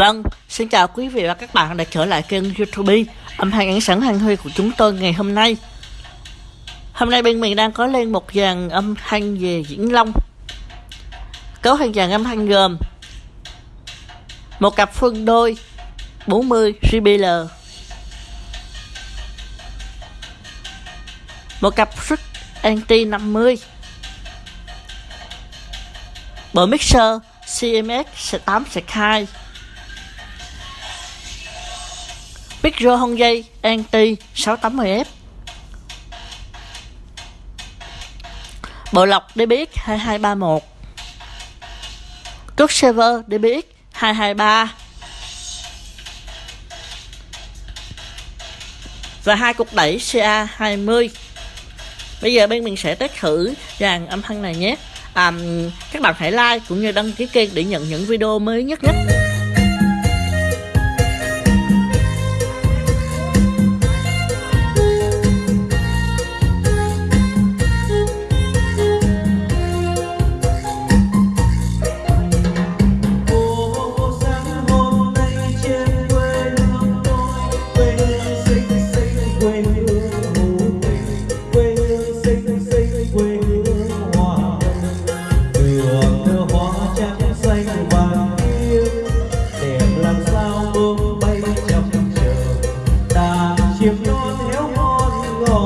Vâng, xin chào quý vị và các bạn đã trở lại kênh youtube âm thanh ánh sáng hàng huy của chúng tôi ngày hôm nay. Hôm nay bên mình đang có lên một dàn âm thanh về diễn long. Cấu thành dàn âm thanh gồm Một cặp phân đôi 40 JBL Một cặp suất anti 50 Bộ mixer CMX 8 2 Micro hông dây anti 680F Bộ lọc DBX 2231 Cước server DBX 223 Và hai cục đẩy CA20 Bây giờ bên mình sẽ test thử dàn âm thanh này nhé. À, Các bạn hãy like cũng như đăng ký kênh để nhận những video mới nhất nhất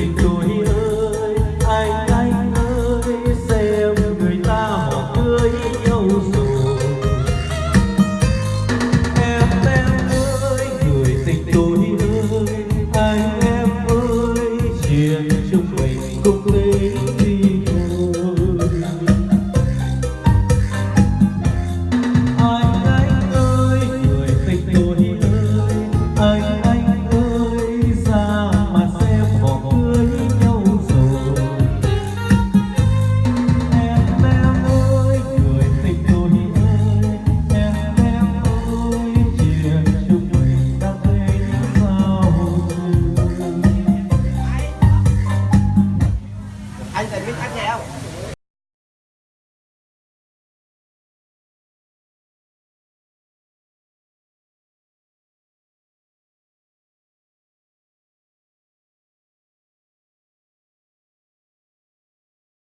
tình tôi